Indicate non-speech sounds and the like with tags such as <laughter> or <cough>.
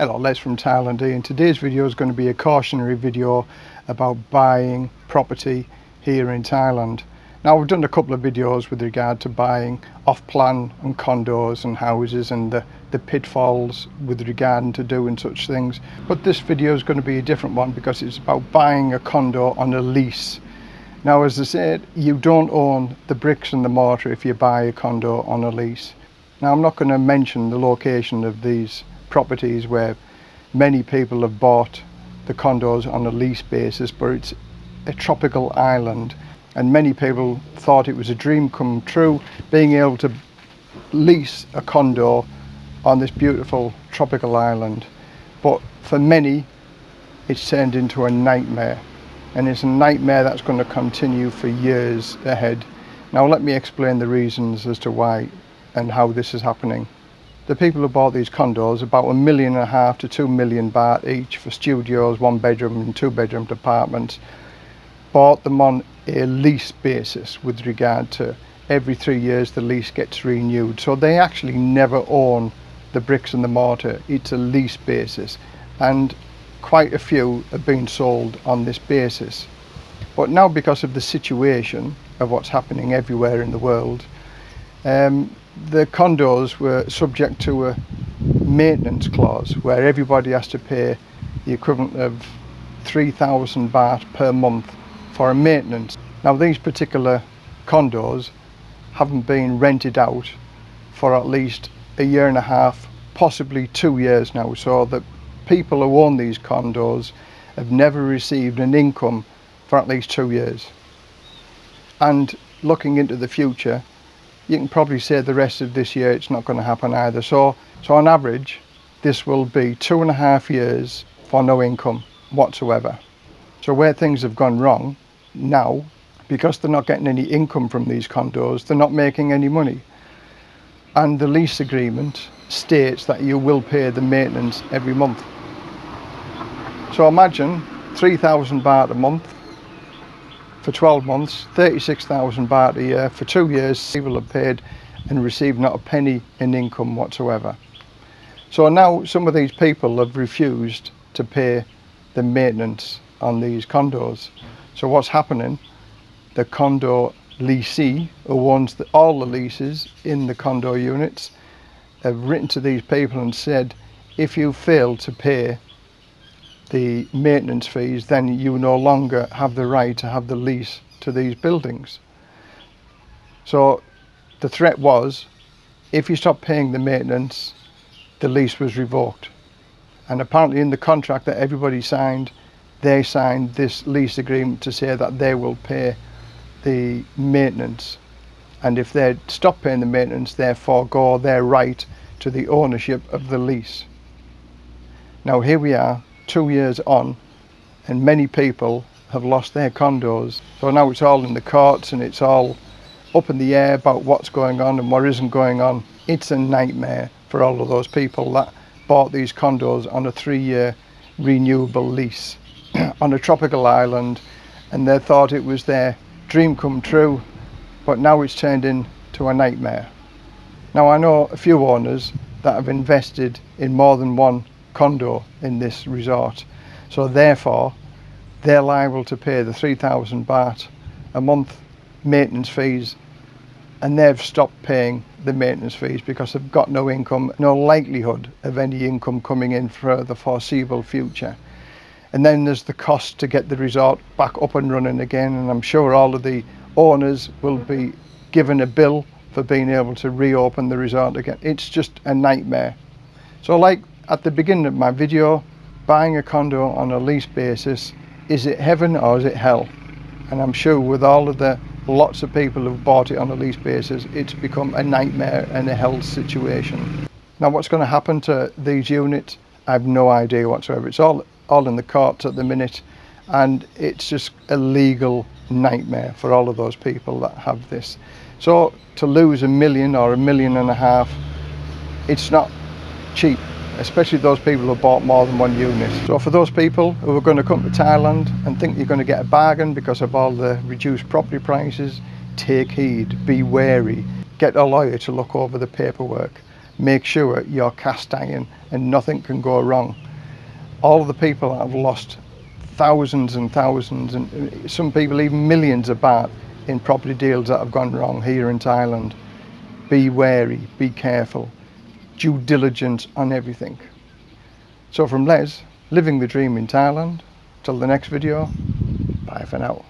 Hello, Les from Thailand and today's video is going to be a cautionary video about buying property here in Thailand. Now we've done a couple of videos with regard to buying off-plan and condos and houses and the, the pitfalls with regard to doing such things but this video is going to be a different one because it's about buying a condo on a lease. Now as I said you don't own the bricks and the mortar if you buy a condo on a lease. Now I'm not going to mention the location of these properties where many people have bought the condos on a lease basis but it's a tropical island. And many people thought it was a dream come true being able to lease a condo on this beautiful tropical island. But for many it's turned into a nightmare. And it's a nightmare that's going to continue for years ahead. Now let me explain the reasons as to why and how this is happening the people who bought these condos, about a million and a half to two million baht each for studios, one bedroom and two bedroom apartments, bought them on a lease basis with regard to every three years the lease gets renewed. So they actually never own the bricks and the mortar. It's a lease basis and quite a few have been sold on this basis. But now because of the situation of what's happening everywhere in the world, um, the condos were subject to a maintenance clause where everybody has to pay the equivalent of 3,000 baht per month for a maintenance. Now these particular condos haven't been rented out for at least a year and a half, possibly two years now, so the people who own these condos have never received an income for at least two years. And looking into the future, you can probably say the rest of this year it's not going to happen either. So, so on average, this will be two and a half years for no income whatsoever. So where things have gone wrong now, because they're not getting any income from these condos, they're not making any money. And the lease agreement states that you will pay the maintenance every month. So imagine 3,000 baht a month for 12 months, 36,000 baht a year. For two years, people have paid and received not a penny in income whatsoever. So now some of these people have refused to pay the maintenance on these condos. So what's happening? The condo leasee, who owns the, all the leases in the condo units, have written to these people and said, if you fail to pay the maintenance fees, then you no longer have the right to have the lease to these buildings. So the threat was, if you stop paying the maintenance, the lease was revoked. And apparently in the contract that everybody signed, they signed this lease agreement to say that they will pay the maintenance. And if they stop paying the maintenance, they forego their right to the ownership of the lease. Now here we are, two years on and many people have lost their condos. So now it's all in the courts and it's all up in the air about what's going on and what isn't going on. It's a nightmare for all of those people that bought these condos on a three-year renewable lease <clears throat> on a tropical island and they thought it was their dream come true but now it's turned into a nightmare. Now I know a few owners that have invested in more than one condo in this resort. So therefore, they're liable to pay the 3,000 baht a month maintenance fees and they've stopped paying the maintenance fees because they've got no income, no likelihood of any income coming in for the foreseeable future. And then there's the cost to get the resort back up and running again and I'm sure all of the owners will be given a bill for being able to reopen the resort again. It's just a nightmare. So like at the beginning of my video, buying a condo on a lease basis, is it heaven or is it hell? And I'm sure with all of the lots of people who've bought it on a lease basis, it's become a nightmare and a hell situation. Now what's going to happen to these units, I have no idea whatsoever. It's all, all in the courts at the minute and it's just a legal nightmare for all of those people that have this. So to lose a million or a million and a half, it's not cheap especially those people who bought more than one unit. So for those people who are going to come to Thailand and think you're going to get a bargain because of all the reduced property prices, take heed, be wary, get a lawyer to look over the paperwork. make sure you're cast iron and nothing can go wrong. All the people that have lost thousands and thousands and uh, some people even millions of baht in property deals that have gone wrong here in Thailand. Be wary, be careful, due diligence on everything. So from Les, living the dream in Thailand, till the next video, bye for now.